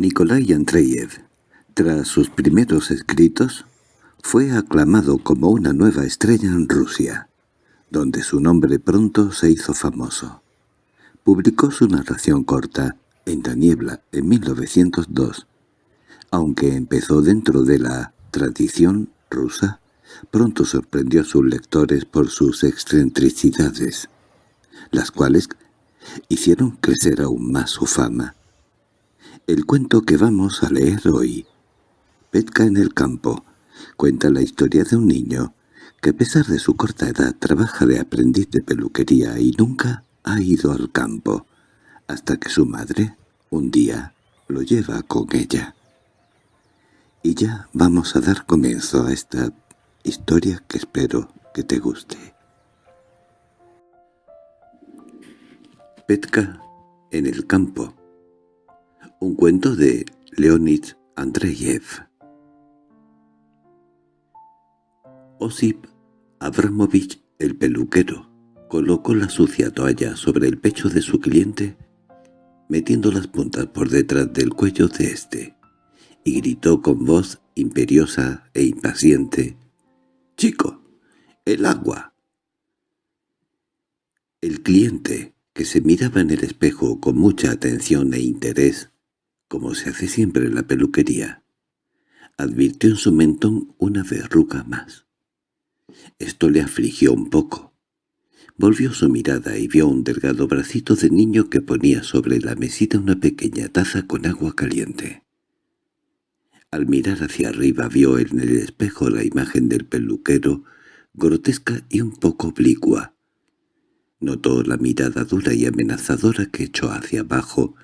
Nikolai Andreyev, tras sus primeros escritos, fue aclamado como una nueva estrella en Rusia, donde su nombre pronto se hizo famoso. Publicó su narración corta, En la niebla, en 1902. Aunque empezó dentro de la tradición rusa, pronto sorprendió a sus lectores por sus excentricidades, las cuales hicieron crecer aún más su fama. El cuento que vamos a leer hoy, Petka en el campo, cuenta la historia de un niño que a pesar de su corta edad trabaja de aprendiz de peluquería y nunca ha ido al campo, hasta que su madre, un día, lo lleva con ella. Y ya vamos a dar comienzo a esta historia que espero que te guste. Petka en el campo un cuento de Leonid Andreyev. Osip Abramovich, el peluquero, colocó la sucia toalla sobre el pecho de su cliente, metiendo las puntas por detrás del cuello de éste, y gritó con voz imperiosa e impaciente, «¡Chico, el agua!». El cliente, que se miraba en el espejo con mucha atención e interés, como se hace siempre en la peluquería. Advirtió en su mentón una verruga más. Esto le afligió un poco. Volvió su mirada y vio un delgado bracito de niño que ponía sobre la mesita una pequeña taza con agua caliente. Al mirar hacia arriba vio en el espejo la imagen del peluquero, grotesca y un poco oblicua. Notó la mirada dura y amenazadora que echó hacia abajo,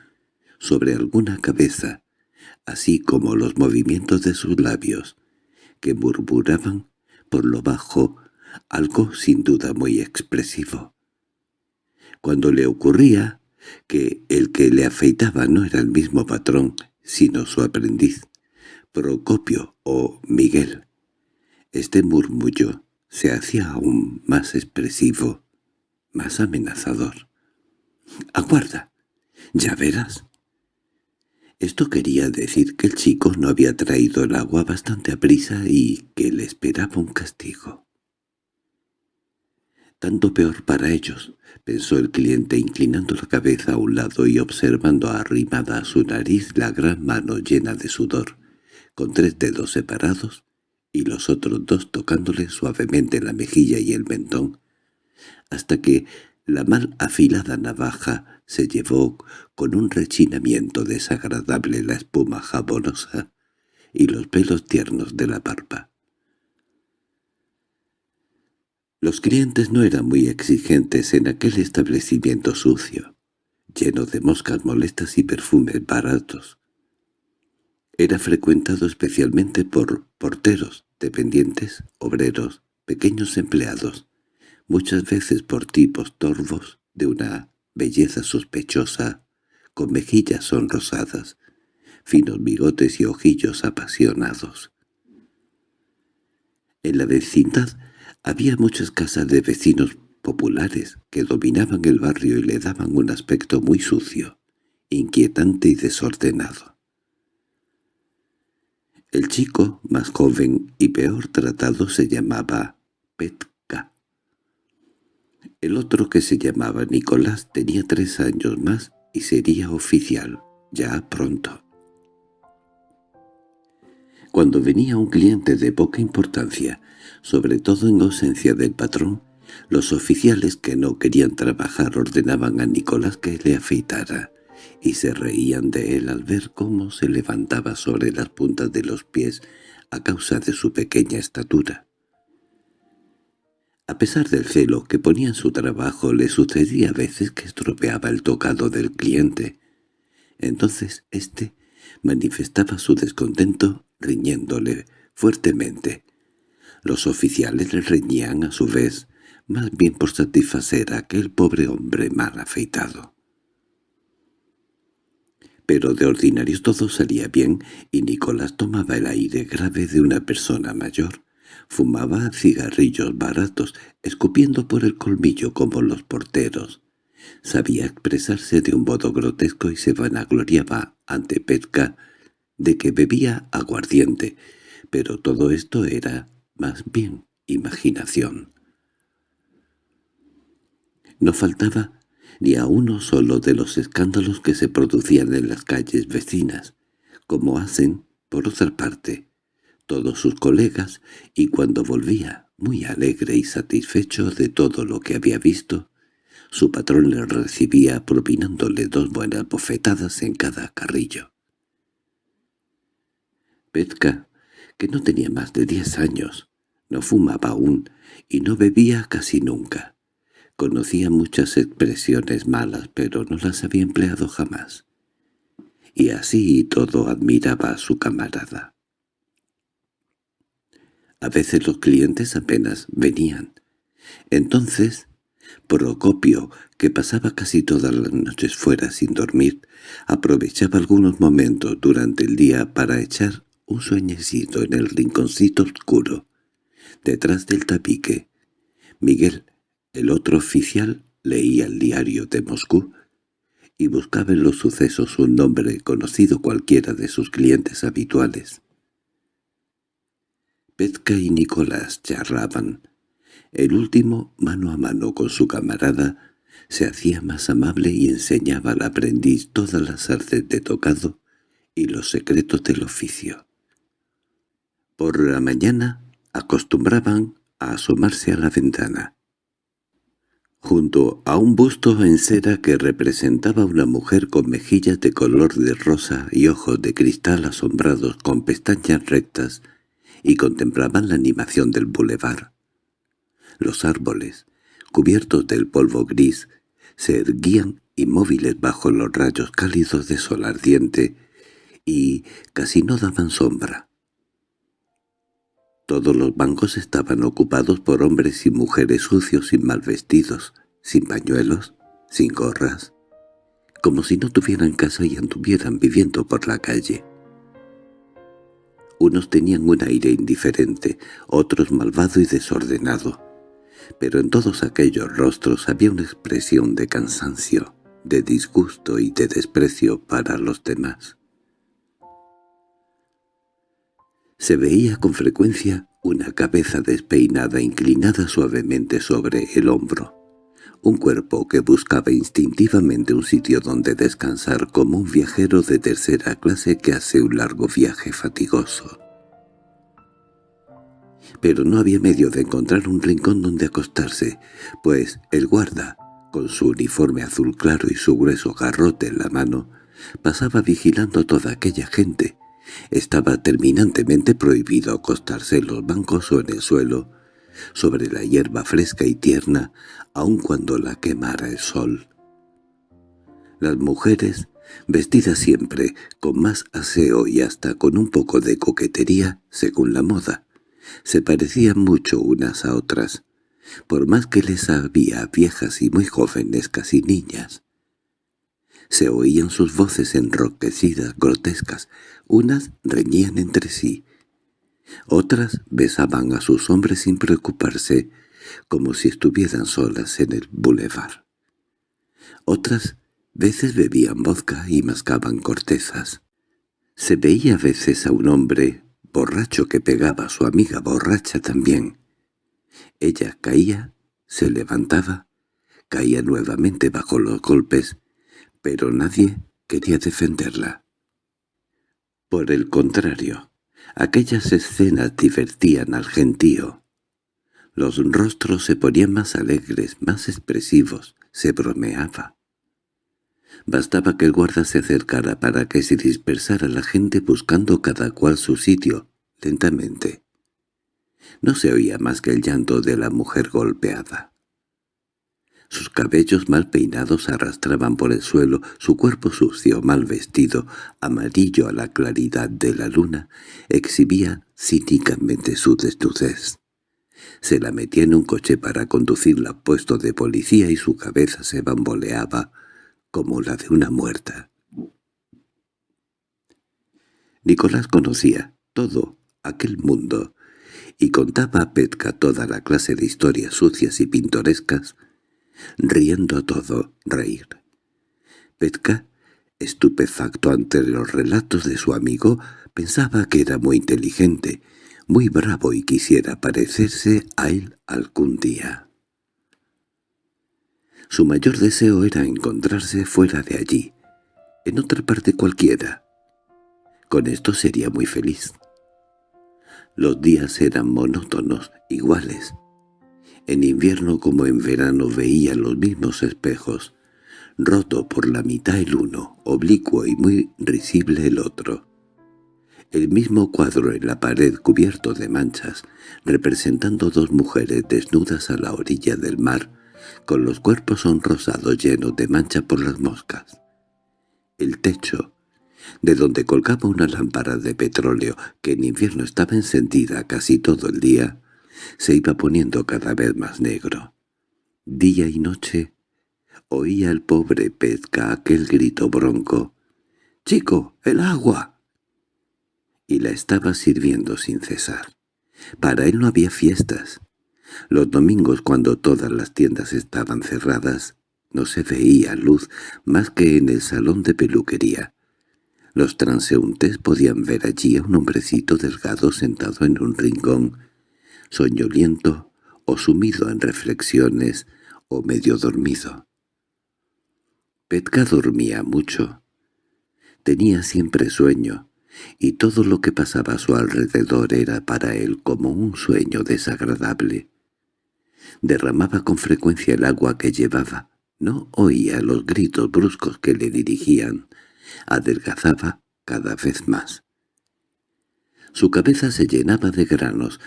sobre alguna cabeza, así como los movimientos de sus labios, que murmuraban por lo bajo algo sin duda muy expresivo. Cuando le ocurría que el que le afeitaba no era el mismo patrón, sino su aprendiz, Procopio o Miguel, este murmullo se hacía aún más expresivo, más amenazador. —¡Aguarda! ¿Ya verás? Esto quería decir que el chico no había traído el agua bastante a prisa y que le esperaba un castigo. Tanto peor para ellos, pensó el cliente inclinando la cabeza a un lado y observando arrimada a su nariz la gran mano llena de sudor, con tres dedos separados y los otros dos tocándole suavemente la mejilla y el mentón, hasta que la mal afilada navaja se llevó con un rechinamiento desagradable la espuma jabonosa y los pelos tiernos de la barba. Los clientes no eran muy exigentes en aquel establecimiento sucio, lleno de moscas molestas y perfumes baratos. Era frecuentado especialmente por porteros, dependientes, obreros, pequeños empleados, muchas veces por tipos torvos de una belleza sospechosa, con mejillas sonrosadas, finos bigotes y ojillos apasionados. En la vecindad había muchas casas de vecinos populares que dominaban el barrio y le daban un aspecto muy sucio, inquietante y desordenado. El chico, más joven y peor tratado, se llamaba Pet el otro, que se llamaba Nicolás, tenía tres años más y sería oficial, ya pronto. Cuando venía un cliente de poca importancia, sobre todo en ausencia del patrón, los oficiales que no querían trabajar ordenaban a Nicolás que le afeitara, y se reían de él al ver cómo se levantaba sobre las puntas de los pies a causa de su pequeña estatura. A pesar del celo que ponía en su trabajo, le sucedía a veces que estropeaba el tocado del cliente. Entonces éste manifestaba su descontento riñéndole fuertemente. Los oficiales le reñían a su vez, más bien por satisfacer a aquel pobre hombre mal afeitado. Pero de ordinario todo salía bien y Nicolás tomaba el aire grave de una persona mayor. Fumaba cigarrillos baratos, escupiendo por el colmillo como los porteros, Sabía expresarse de un modo grotesco y se vanagloriaba ante Petka de que bebía aguardiente, pero todo esto era más bien imaginación. No faltaba ni a uno solo de los escándalos que se producían en las calles vecinas, como hacen, por otra parte, todos sus colegas, y cuando volvía, muy alegre y satisfecho de todo lo que había visto, su patrón le recibía propinándole dos buenas bofetadas en cada carrillo. Petka, que no tenía más de diez años, no fumaba aún y no bebía casi nunca. Conocía muchas expresiones malas, pero no las había empleado jamás. Y así todo admiraba a su camarada. A veces los clientes apenas venían. Entonces, Procopio, que pasaba casi todas las noches fuera sin dormir, aprovechaba algunos momentos durante el día para echar un sueñecito en el rinconcito oscuro, detrás del tapique. Miguel, el otro oficial, leía el diario de Moscú y buscaba en los sucesos un nombre conocido cualquiera de sus clientes habituales. Petka y Nicolás charlaban. El último, mano a mano con su camarada, se hacía más amable y enseñaba al aprendiz todas las artes de tocado y los secretos del oficio. Por la mañana acostumbraban a asomarse a la ventana. Junto a un busto en cera que representaba una mujer con mejillas de color de rosa y ojos de cristal asombrados con pestañas rectas, y contemplaban la animación del bulevar. Los árboles, cubiertos del polvo gris, se erguían inmóviles bajo los rayos cálidos de sol ardiente y casi no daban sombra. Todos los bancos estaban ocupados por hombres y mujeres sucios y mal vestidos, sin pañuelos, sin gorras, como si no tuvieran casa y anduvieran viviendo por la calle. Unos tenían un aire indiferente, otros malvado y desordenado, pero en todos aquellos rostros había una expresión de cansancio, de disgusto y de desprecio para los demás. Se veía con frecuencia una cabeza despeinada inclinada suavemente sobre el hombro, un cuerpo que buscaba instintivamente un sitio donde descansar como un viajero de tercera clase que hace un largo viaje fatigoso. Pero no había medio de encontrar un rincón donde acostarse, pues el guarda, con su uniforme azul claro y su grueso garrote en la mano, pasaba vigilando a toda aquella gente. Estaba terminantemente prohibido acostarse en los bancos o en el suelo, sobre la hierba fresca y tierna, aun cuando la quemara el sol. Las mujeres, vestidas siempre con más aseo y hasta con un poco de coquetería, según la moda, se parecían mucho unas a otras, por más que les había viejas y muy jóvenes casi niñas. Se oían sus voces enroquecidas, grotescas, unas reñían entre sí, otras besaban a sus hombres sin preocuparse, como si estuvieran solas en el bulevar. Otras veces bebían vodka y mascaban cortezas. Se veía a veces a un hombre borracho que pegaba a su amiga borracha también. Ella caía, se levantaba, caía nuevamente bajo los golpes, pero nadie quería defenderla. Por el contrario, aquellas escenas divertían al gentío. Los rostros se ponían más alegres, más expresivos, se bromeaba. Bastaba que el guarda se acercara para que se dispersara la gente buscando cada cual su sitio, lentamente. No se oía más que el llanto de la mujer golpeada. Sus cabellos mal peinados arrastraban por el suelo, su cuerpo sucio, mal vestido, amarillo a la claridad de la luna, exhibía cínicamente su desnudez. Se la metía en un coche para conducirla a puesto de policía y su cabeza se bamboleaba como la de una muerta. Nicolás conocía todo aquel mundo y contaba a Petka toda la clase de historias sucias y pintorescas riendo todo, reír. Petka, estupefacto ante los relatos de su amigo, pensaba que era muy inteligente, muy bravo y quisiera parecerse a él algún día. Su mayor deseo era encontrarse fuera de allí, en otra parte cualquiera. Con esto sería muy feliz. Los días eran monótonos, iguales. En invierno como en verano veía los mismos espejos, roto por la mitad el uno, oblicuo y muy risible el otro. El mismo cuadro en la pared cubierto de manchas, representando dos mujeres desnudas a la orilla del mar, con los cuerpos sonrosados llenos de mancha por las moscas. El techo, de donde colgaba una lámpara de petróleo que en invierno estaba encendida casi todo el día, se iba poniendo cada vez más negro. Día y noche oía el pobre Pezca aquel grito bronco, «¡Chico, el agua!» y la estaba sirviendo sin cesar. Para él no había fiestas. Los domingos, cuando todas las tiendas estaban cerradas, no se veía luz más que en el salón de peluquería. Los transeúntes podían ver allí a un hombrecito delgado sentado en un rincón, soñoliento o sumido en reflexiones o medio dormido. Petka dormía mucho. Tenía siempre sueño, y todo lo que pasaba a su alrededor era para él como un sueño desagradable. Derramaba con frecuencia el agua que llevaba, no oía los gritos bruscos que le dirigían, adelgazaba cada vez más. Su cabeza se llenaba de granos,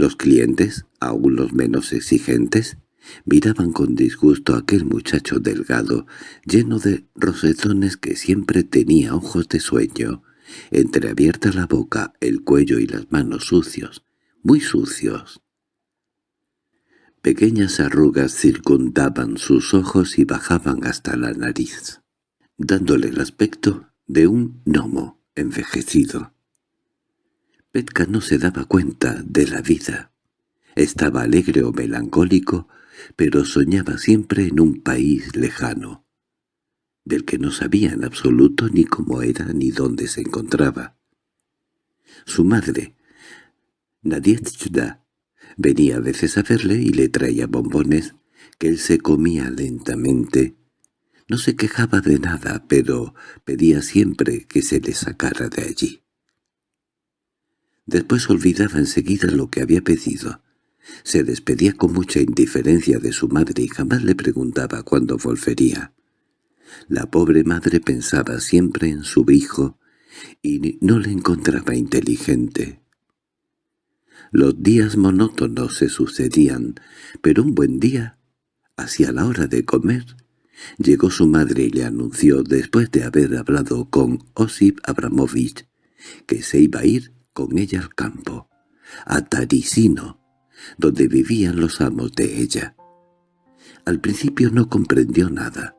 los clientes, aún los menos exigentes, miraban con disgusto a aquel muchacho delgado, lleno de rosetones que siempre tenía ojos de sueño, entreabierta la boca, el cuello y las manos sucios, muy sucios. Pequeñas arrugas circundaban sus ojos y bajaban hasta la nariz, dándole el aspecto de un gnomo envejecido. Petka no se daba cuenta de la vida. Estaba alegre o melancólico, pero soñaba siempre en un país lejano, del que no sabía en absoluto ni cómo era ni dónde se encontraba. Su madre, Nadiezhda, venía a veces a verle y le traía bombones que él se comía lentamente. No se quejaba de nada, pero pedía siempre que se le sacara de allí. Después olvidaba enseguida lo que había pedido. Se despedía con mucha indiferencia de su madre y jamás le preguntaba cuándo volvería. La pobre madre pensaba siempre en su hijo y no le encontraba inteligente. Los días monótonos se sucedían, pero un buen día, hacia la hora de comer, llegó su madre y le anunció, después de haber hablado con Osip Abramovich, que se iba a ir con ella al campo, a Tarisino, donde vivían los amos de ella. Al principio no comprendió nada.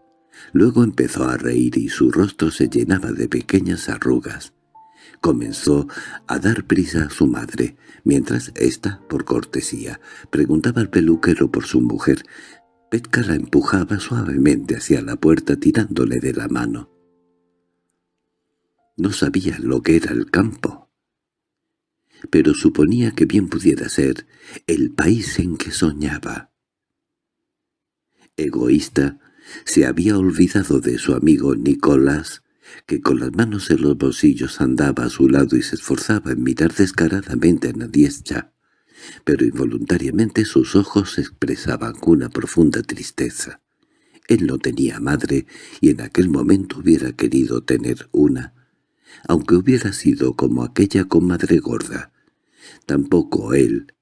Luego empezó a reír y su rostro se llenaba de pequeñas arrugas. Comenzó a dar prisa a su madre, mientras ésta, por cortesía, preguntaba al peluquero por su mujer. Petka la empujaba suavemente hacia la puerta tirándole de la mano. No sabía lo que era el campo, pero suponía que bien pudiera ser el país en que soñaba. Egoísta, se había olvidado de su amigo Nicolás, que con las manos en los bolsillos andaba a su lado y se esforzaba en mirar descaradamente a Nadiescha, pero involuntariamente sus ojos expresaban una profunda tristeza. Él no tenía madre y en aquel momento hubiera querido tener una, aunque hubiera sido como aquella comadre gorda. Tampoco él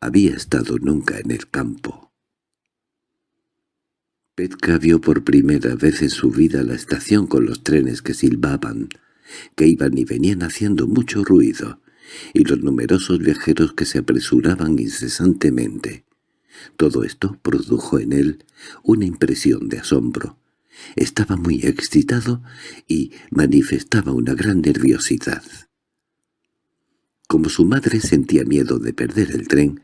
había estado nunca en el campo. Petka vio por primera vez en su vida la estación con los trenes que silbaban, que iban y venían haciendo mucho ruido, y los numerosos viajeros que se apresuraban incesantemente. Todo esto produjo en él una impresión de asombro. Estaba muy excitado y manifestaba una gran nerviosidad. Como su madre sentía miedo de perder el tren,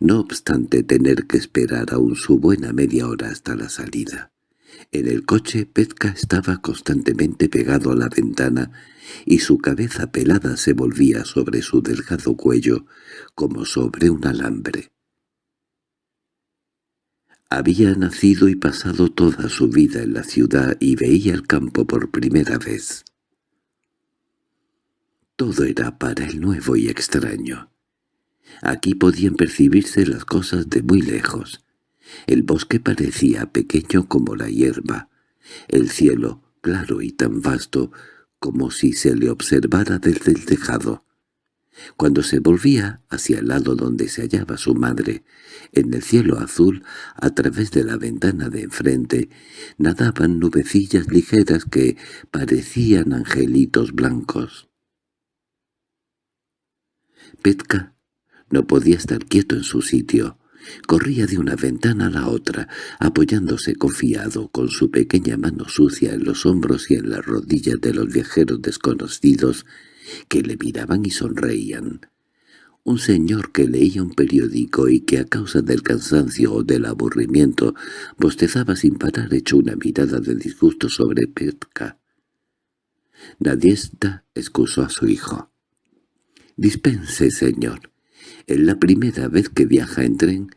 no obstante tener que esperar aún su buena media hora hasta la salida. En el coche Petka estaba constantemente pegado a la ventana y su cabeza pelada se volvía sobre su delgado cuello como sobre un alambre. Había nacido y pasado toda su vida en la ciudad y veía el campo por primera vez. Todo era para él nuevo y extraño. Aquí podían percibirse las cosas de muy lejos. El bosque parecía pequeño como la hierba, el cielo claro y tan vasto como si se le observara desde el tejado. Cuando se volvía hacia el lado donde se hallaba su madre, en el cielo azul, a través de la ventana de enfrente, nadaban nubecillas ligeras que parecían angelitos blancos. Petka no podía estar quieto en su sitio. Corría de una ventana a la otra, apoyándose confiado con su pequeña mano sucia en los hombros y en las rodillas de los viajeros desconocidos que le miraban y sonreían. Un señor que leía un periódico y que a causa del cansancio o del aburrimiento bostezaba sin parar echó una mirada de disgusto sobre Petka. Nadiesta excusó a su hijo. «Dispense, señor. Es la primera vez que viaja en tren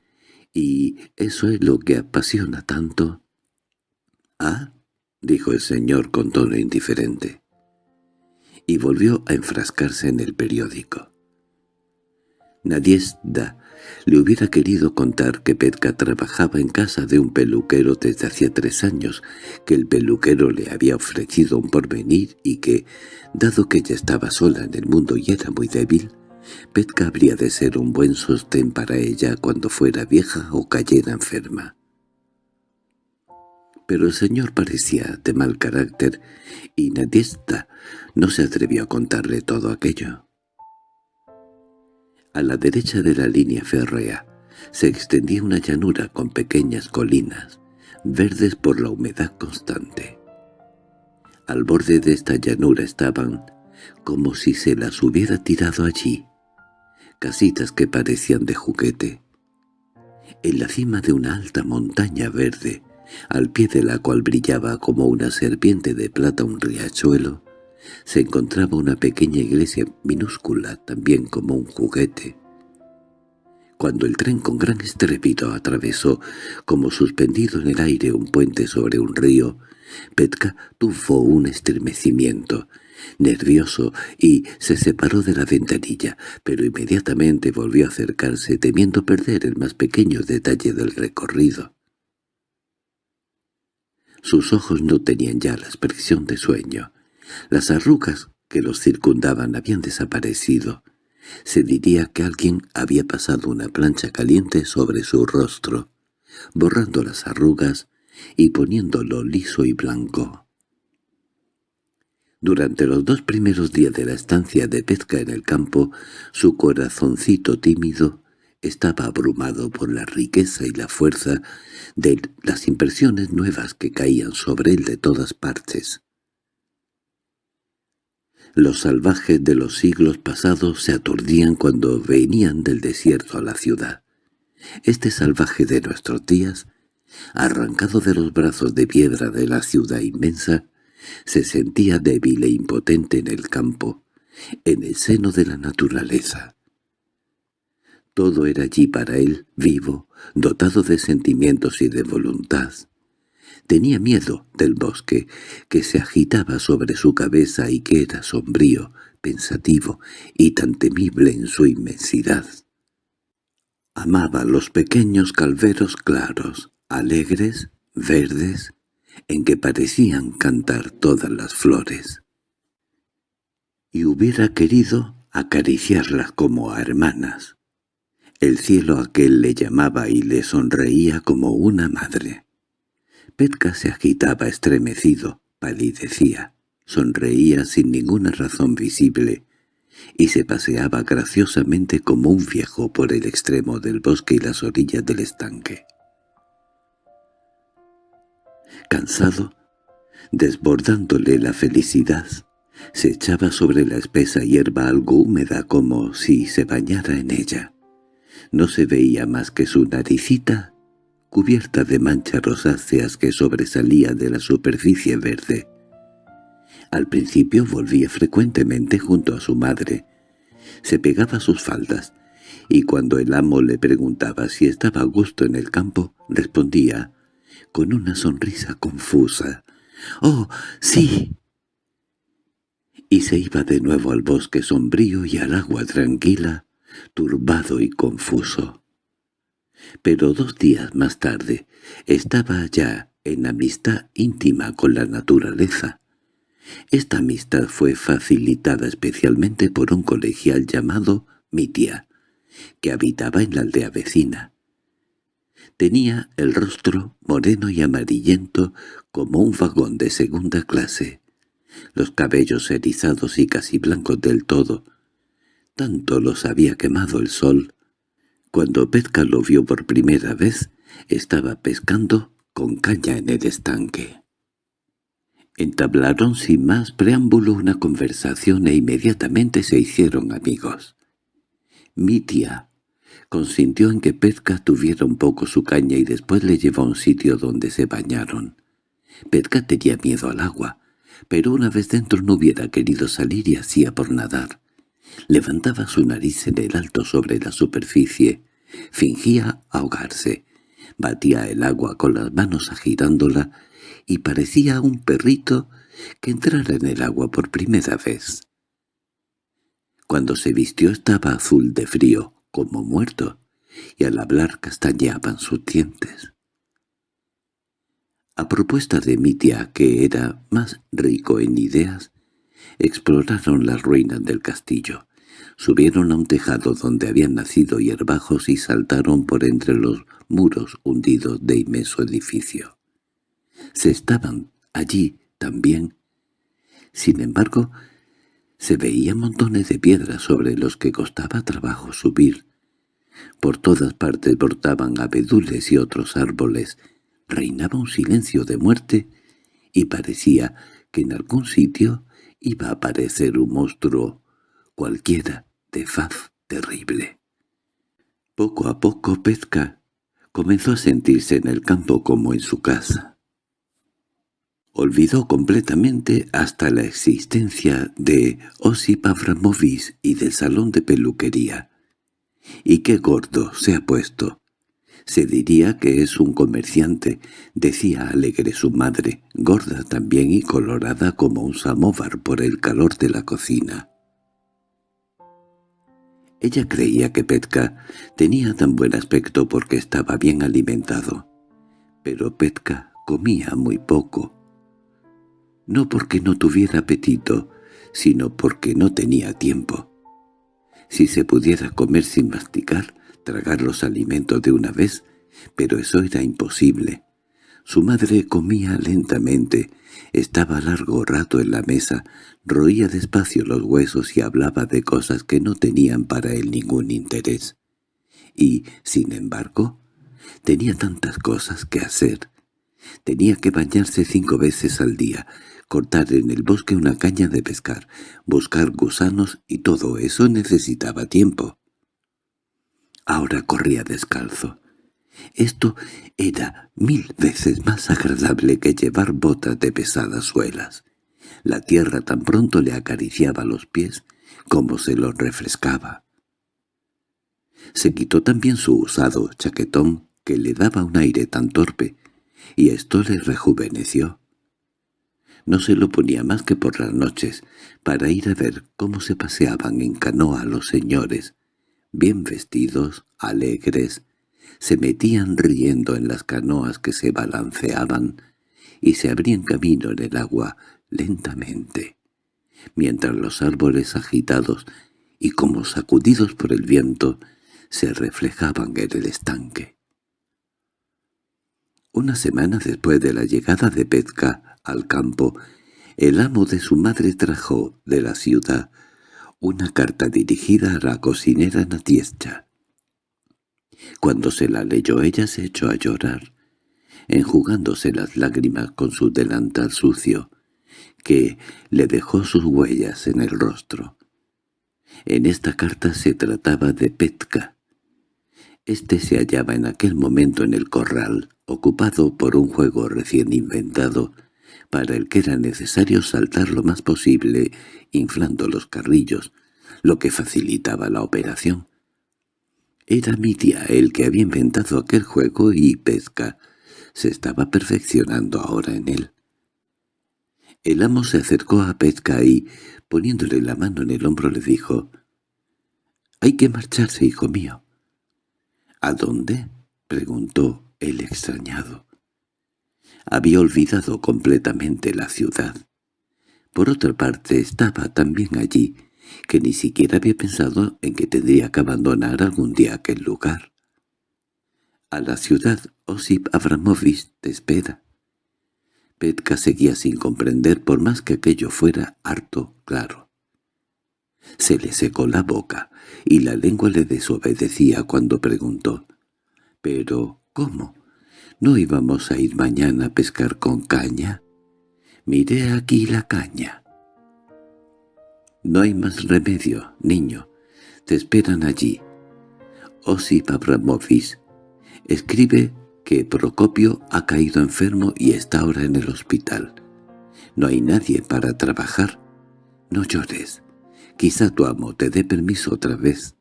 y eso es lo que apasiona tanto». «Ah», dijo el señor con tono indiferente y volvió a enfrascarse en el periódico. Nadiesda le hubiera querido contar que Petka trabajaba en casa de un peluquero desde hacía tres años, que el peluquero le había ofrecido un porvenir y que, dado que ella estaba sola en el mundo y era muy débil, Petka habría de ser un buen sostén para ella cuando fuera vieja o cayera enferma pero el señor parecía de mal carácter y Nadiesta no se atrevió a contarle todo aquello. A la derecha de la línea férrea se extendía una llanura con pequeñas colinas, verdes por la humedad constante. Al borde de esta llanura estaban, como si se las hubiera tirado allí, casitas que parecían de juguete. En la cima de una alta montaña verde, al pie de la cual brillaba como una serpiente de plata un riachuelo, se encontraba una pequeña iglesia minúscula, también como un juguete. Cuando el tren con gran estrépito atravesó, como suspendido en el aire un puente sobre un río, Petka tuvo un estremecimiento, nervioso, y se separó de la ventanilla, pero inmediatamente volvió a acercarse temiendo perder el más pequeño detalle del recorrido. Sus ojos no tenían ya la expresión de sueño. Las arrugas que los circundaban habían desaparecido. Se diría que alguien había pasado una plancha caliente sobre su rostro, borrando las arrugas y poniéndolo liso y blanco. Durante los dos primeros días de la estancia de pesca en el campo, su corazoncito tímido estaba abrumado por la riqueza y la fuerza de las impresiones nuevas que caían sobre él de todas partes. Los salvajes de los siglos pasados se aturdían cuando venían del desierto a la ciudad. Este salvaje de nuestros días, arrancado de los brazos de piedra de la ciudad inmensa, se sentía débil e impotente en el campo, en el seno de la naturaleza. Todo era allí para él, vivo, dotado de sentimientos y de voluntad. Tenía miedo del bosque, que se agitaba sobre su cabeza y que era sombrío, pensativo y tan temible en su inmensidad. Amaba los pequeños calveros claros, alegres, verdes, en que parecían cantar todas las flores. Y hubiera querido acariciarlas como a hermanas. El cielo aquel le llamaba y le sonreía como una madre. Petka se agitaba estremecido, palidecía, sonreía sin ninguna razón visible, y se paseaba graciosamente como un viejo por el extremo del bosque y las orillas del estanque. Cansado, desbordándole la felicidad, se echaba sobre la espesa hierba algo húmeda como si se bañara en ella. No se veía más que su naricita, cubierta de manchas rosáceas que sobresalía de la superficie verde. Al principio volvía frecuentemente junto a su madre. Se pegaba a sus faldas, y cuando el amo le preguntaba si estaba a gusto en el campo, respondía, con una sonrisa confusa, «¡Oh, sí!» Y se iba de nuevo al bosque sombrío y al agua tranquila, turbado y confuso. Pero dos días más tarde estaba ya en amistad íntima con la naturaleza. Esta amistad fue facilitada especialmente por un colegial llamado Mitia, que habitaba en la aldea vecina. Tenía el rostro moreno y amarillento como un vagón de segunda clase, los cabellos erizados y casi blancos del todo. Tanto los había quemado el sol. Cuando Petka lo vio por primera vez, estaba pescando con caña en el estanque. Entablaron sin más preámbulo una conversación e inmediatamente se hicieron amigos. Mi tía consintió en que Petka tuviera un poco su caña y después le llevó a un sitio donde se bañaron. Petka tenía miedo al agua, pero una vez dentro no hubiera querido salir y hacía por nadar. Levantaba su nariz en el alto sobre la superficie, fingía ahogarse, batía el agua con las manos agitándola y parecía un perrito que entrara en el agua por primera vez. Cuando se vistió estaba azul de frío, como muerto, y al hablar castañeaban sus dientes. A propuesta de mi tía, que era más rico en ideas, exploraron las ruinas del castillo. Subieron a un tejado donde habían nacido hierbajos y saltaron por entre los muros hundidos de inmenso edificio. Se estaban allí también. Sin embargo, se veían montones de piedras sobre los que costaba trabajo subir. Por todas partes brotaban abedules y otros árboles. Reinaba un silencio de muerte y parecía que en algún sitio iba a aparecer un monstruo cualquiera de faz terrible. Poco a poco Pezca comenzó a sentirse en el campo como en su casa. Olvidó completamente hasta la existencia de Osip Abramovich y del salón de peluquería. —¿Y qué gordo se ha puesto? Se diría que es un comerciante —decía alegre su madre, gorda también y colorada como un samóvar por el calor de la cocina. Ella creía que Petka tenía tan buen aspecto porque estaba bien alimentado. Pero Petka comía muy poco no porque no tuviera apetito, sino porque no tenía tiempo. Si se pudiera comer sin masticar, tragar los alimentos de una vez, pero eso era imposible. Su madre comía lentamente, estaba largo rato en la mesa, roía despacio los huesos y hablaba de cosas que no tenían para él ningún interés. Y, sin embargo, tenía tantas cosas que hacer. Tenía que bañarse cinco veces al día, cortar en el bosque una caña de pescar, buscar gusanos y todo eso necesitaba tiempo. Ahora corría descalzo. Esto era mil veces más agradable que llevar botas de pesadas suelas. La tierra tan pronto le acariciaba los pies como se los refrescaba. Se quitó también su usado chaquetón que le daba un aire tan torpe, y esto le rejuveneció. No se lo ponía más que por las noches, para ir a ver cómo se paseaban en canoa los señores, bien vestidos, alegres, se metían riendo en las canoas que se balanceaban y se abrían camino en el agua lentamente, mientras los árboles agitados y como sacudidos por el viento se reflejaban en el estanque. Una semana después de la llegada de Petka al campo, el amo de su madre trajo de la ciudad una carta dirigida a la cocinera Natiescha. Cuando se la leyó ella se echó a llorar, enjugándose las lágrimas con su delantal sucio, que le dejó sus huellas en el rostro. En esta carta se trataba de Petka. Este se hallaba en aquel momento en el corral, ocupado por un juego recién inventado, para el que era necesario saltar lo más posible, inflando los carrillos, lo que facilitaba la operación. Era mi tía el que había inventado aquel juego y Pesca se estaba perfeccionando ahora en él. El amo se acercó a Pesca y, poniéndole la mano en el hombro, le dijo, «Hay que marcharse, hijo mío». —¿A dónde? —preguntó el extrañado. Había olvidado completamente la ciudad. Por otra parte, estaba también allí que ni siquiera había pensado en que tendría que abandonar algún día aquel lugar. —A la ciudad, Osip Abramovich te espera. Petka seguía sin comprender por más que aquello fuera harto claro. Se le secó la boca y la lengua le desobedecía cuando preguntó. —¿Pero cómo? ¿No íbamos a ir mañana a pescar con caña? Mire aquí la caña. No hay más remedio, niño. Te esperan allí. Osip Abramovich escribe que Procopio ha caído enfermo y está ahora en el hospital. No hay nadie para trabajar. No llores. Quizá tu amo te dé permiso otra vez.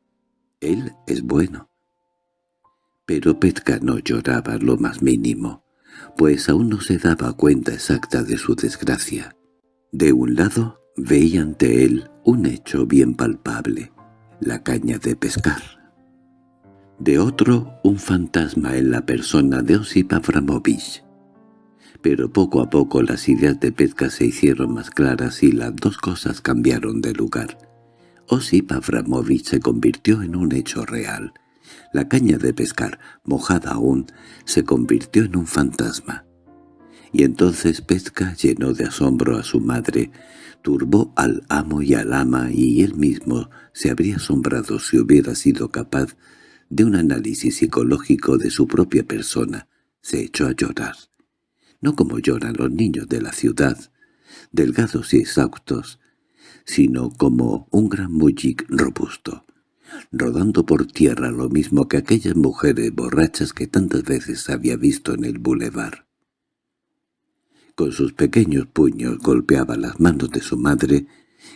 Él es bueno. Pero Petka no lloraba lo más mínimo, pues aún no se daba cuenta exacta de su desgracia. De un lado veía ante él un hecho bien palpable, la caña de pescar. De otro, un fantasma en la persona de Osip Abramovich. Pero poco a poco las ideas de Petka se hicieron más claras y las dos cosas cambiaron de lugar. Osip Abramovich se convirtió en un hecho real. La caña de pescar, mojada aún, se convirtió en un fantasma. Y entonces Pesca llenó de asombro a su madre, turbó al amo y al ama y él mismo se habría asombrado si hubiera sido capaz de un análisis psicológico de su propia persona. Se echó a llorar. No como lloran los niños de la ciudad, delgados y exhaustos, sino como un gran mujic robusto, rodando por tierra lo mismo que aquellas mujeres borrachas que tantas veces había visto en el bulevar. Con sus pequeños puños golpeaba las manos de su madre,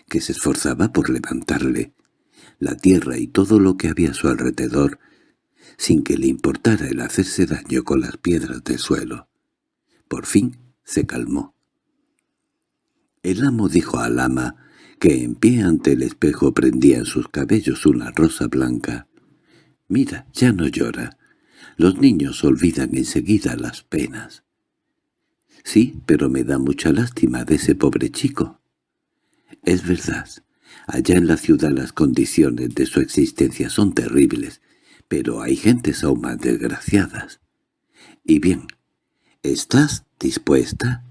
que se esforzaba por levantarle, la tierra y todo lo que había a su alrededor, sin que le importara el hacerse daño con las piedras del suelo. Por fin se calmó. El amo dijo al ama que en pie ante el espejo prendía en sus cabellos una rosa blanca. «Mira, ya no llora. Los niños olvidan enseguida las penas». «Sí, pero me da mucha lástima de ese pobre chico». «Es verdad. Allá en la ciudad las condiciones de su existencia son terribles, pero hay gentes aún más desgraciadas. Y bien, ¿estás dispuesta?»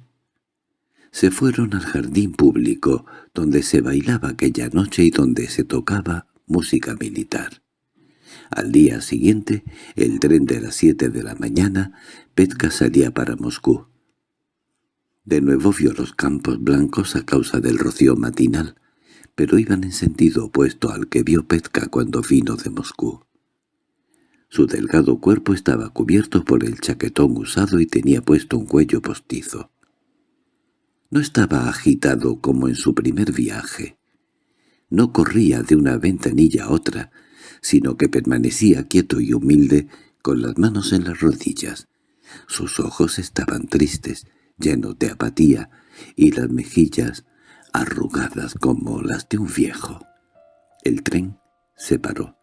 Se fueron al jardín público, donde se bailaba aquella noche y donde se tocaba música militar. Al día siguiente, el tren de las siete de la mañana, Petka salía para Moscú. De nuevo vio los campos blancos a causa del rocío matinal, pero iban en sentido opuesto al que vio Petka cuando vino de Moscú. Su delgado cuerpo estaba cubierto por el chaquetón usado y tenía puesto un cuello postizo. No estaba agitado como en su primer viaje. No corría de una ventanilla a otra, sino que permanecía quieto y humilde con las manos en las rodillas. Sus ojos estaban tristes, llenos de apatía, y las mejillas arrugadas como las de un viejo. El tren se paró.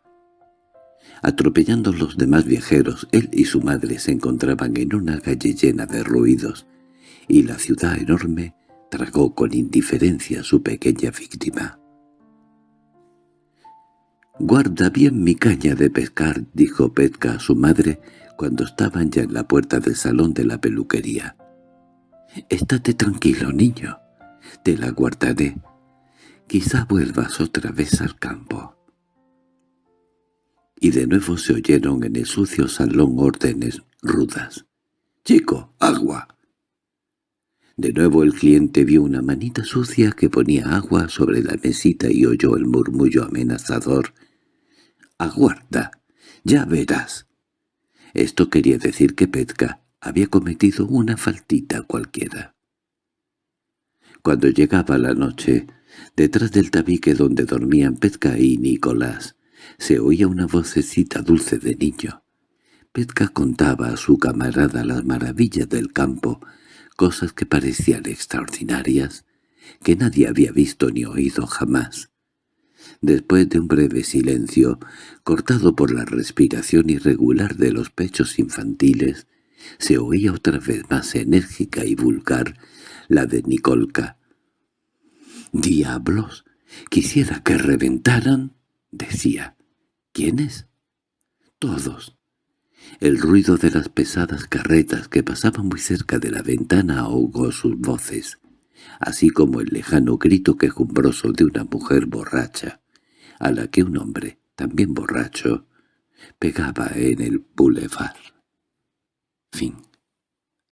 Atropellando los demás viajeros, él y su madre se encontraban en una calle llena de ruidos, y la ciudad enorme tragó con indiferencia a su pequeña víctima. «Guarda bien mi caña de pescar», dijo Petka a su madre cuando estaban ya en la puerta del salón de la peluquería. «Estate tranquilo, niño. Te la guardaré. Quizá vuelvas otra vez al campo». Y de nuevo se oyeron en el sucio salón órdenes rudas. «¡Chico, agua!» De nuevo el cliente vio una manita sucia que ponía agua sobre la mesita y oyó el murmullo amenazador. «¡Aguarda! Ya verás. Esto quería decir que Petka había cometido una faltita cualquiera. Cuando llegaba la noche, detrás del tabique donde dormían Petka y Nicolás, se oía una vocecita dulce de niño. Petka contaba a su camarada las maravillas del campo, cosas que parecían extraordinarias, que nadie había visto ni oído jamás. Después de un breve silencio, cortado por la respiración irregular de los pechos infantiles, se oía otra vez más enérgica y vulgar la de Nicolca. «¡Diablos! ¡Quisiera que reventaran!» decía. «¿Quiénes?» «Todos». El ruido de las pesadas carretas que pasaban muy cerca de la ventana ahogó sus voces, así como el lejano grito quejumbroso de una mujer borracha, a la que un hombre, también borracho, pegaba en el boulevard. Fin